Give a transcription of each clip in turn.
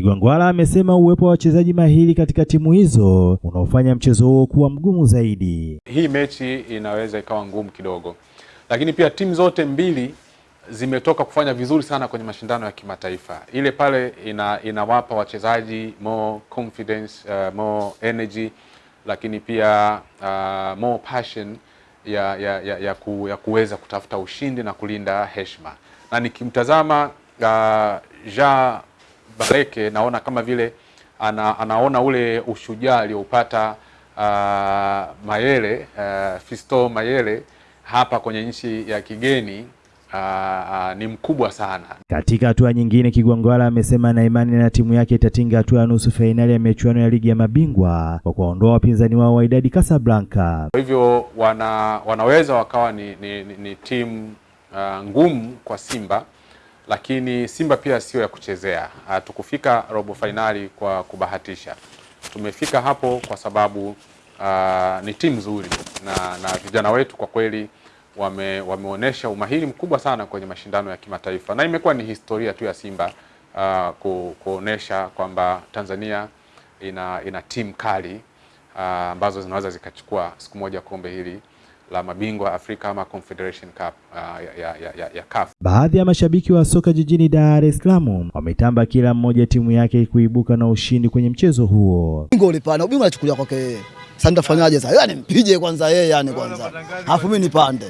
Kigwangwala amesema uwepo wa wachezaji mahiri katika timu hizo unaofanya mchezo huo kuwa mgumu zaidi. Hii mechi inaweza ikawa ngumu kidogo, lakini pia timu zote mbili zimetoka kufanya vizuri sana kwenye mashindano ya kimataifa. Ile pale ina, inawapa wachezaji more confidence, uh, more energy, lakini pia uh, more passion ya, ya, ya, ya, ku, ya kuweza kutafuta ushindi na kulinda heshima, na nikimtazama uh, Jean Baleke naona kama vile ana, anaona ule ushujaa alioupata uh, Mayele uh, Fisto Mayele hapa kwenye nchi ya kigeni uh, uh, ni mkubwa sana. Katika hatua nyingine, Kigwangwala amesema na imani na timu yake itatinga hatua ya nusu fainali ya michuano ya ligi ya mabingwa kwa kuwaondoa wapinzani wao wa Idadi Casablanca. Kwa hivyo wana, wanaweza wakawa ni, ni, ni, ni timu uh, ngumu kwa Simba lakini Simba pia sio ya kuchezea. Hatukufika robo fainali kwa kubahatisha, tumefika hapo kwa sababu uh, ni timu nzuri. Na, na vijana wetu kwa kweli wame, wameonyesha umahiri mkubwa sana kwenye mashindano ya kimataifa. Na imekuwa ni historia tu ya Simba uh, ku, kuonesha kwamba Tanzania ina, ina timu kali ambazo uh, zinaweza zikachukua siku moja kombe hili la mabingwa Afrika ama Confederation Cup uh, ya, ya, ya, ya CAF. Baadhi ya mashabiki wa soka jijini Dar es Salaam wametamba kila mmoja timu yake kuibuka na ushindi kwenye mchezo huo. Bingo ulipana, ubingwa anachukulia kwake yeye. Sasa nitafanyaje sasa? Yani mpige kwanza yeye yani kwanza. Alafu mimi nipande.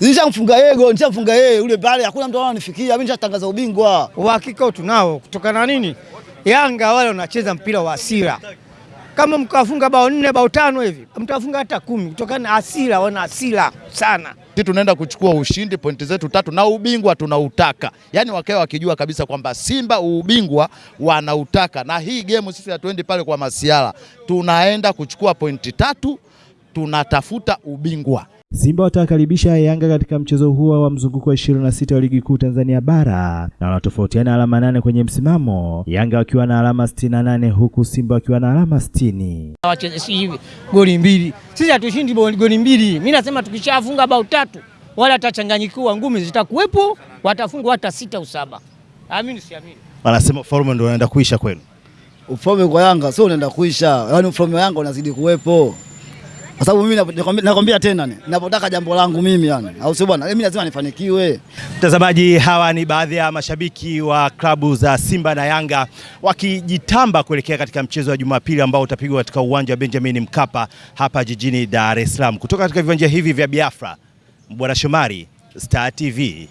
Nishamfunga yeye goli, nishamfunga yeye ule pale, hakuna mtu ananifikia, mimi nishatangaza ubingwa. Uhakika tunao kutokana na nini? Yanga wale wanacheza mpira wa hasira kama mkafunga bao nne bao tano hivi mtafunga hata kumi kutokana na hasira, wana hasira sana. Sisi tunaenda kuchukua ushindi, pointi zetu tatu na ubingwa tunautaka, yaani wakae wakijua kabisa kwamba Simba ubingwa wanautaka, na hii gemu sisi hatuendi pale kwa masiala, tunaenda kuchukua pointi tatu, tunatafuta ubingwa. Simba watawakaribisha Yanga katika mchezo huo wa mzunguko wa 26 wa ligi kuu Tanzania bara na wanatofautiana alama nane kwenye msimamo, Yanga wakiwa na alama 68 huku Simba wakiwa na alama 60. Wacheze hivi goli mbili, sisi hatushindi goli mbili. Mimi nasema tukishafunga bao tatu wala atachanganyikiwa, ngumi zitakuwepo, watafungwa hata sita au saba. Amini siamini. Wanasema ufalme ndio unaenda kuisha kwenu. Ufalme kwa Yanga sio unaenda kuisha, yaani ufalme wa Yanga unazidi kuwepo kwa sababu mimi nakwambia tena, ninapotaka jambo langu mimi yani, au sio bwana, mimi lazima nifanikiwe. Mtazamaji, hawa ni baadhi ya mashabiki wa klabu za Simba na Yanga wakijitamba kuelekea katika mchezo wa Jumapili ambao utapigwa katika uwanja wa Benjamin Mkapa hapa jijini Dar es Salaam. Kutoka katika viwanja hivi vya Biafra, Bwana Shomari, Star TV.